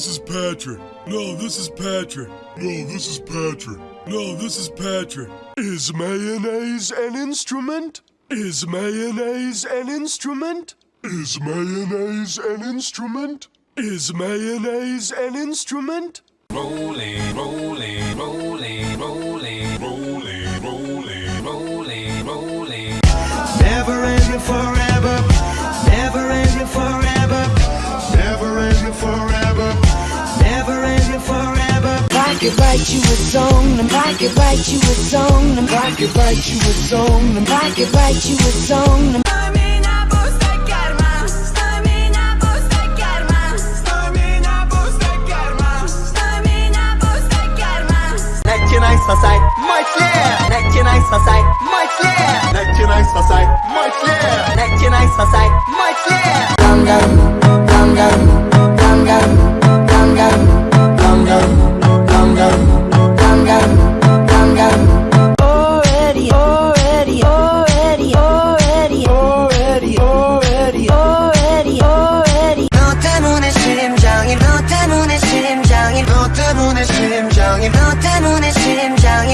this is Patrick. No, this is Patrick. No, this is Patrick. No, this is Patrick. Is mayonnaise an instrument? Is mayonnaise an instrument? Is mayonnaise an instrument? Is mayonnaise an instrument? Rolling, rolling, forever. Rock it, write you a song, and rock it, write you a song, and rock it, write you a song, and rock it, write you a song. and- Stamina booster karma. Stamina booster karma. Stamina booster karma. Stamina booster karma. Начинай спасай мой след Начинай спасай мой след Начинай спасай мой след Начинай спасай мой 심장이 너 때문에 심장이 너 때문에 심장이 너 때문에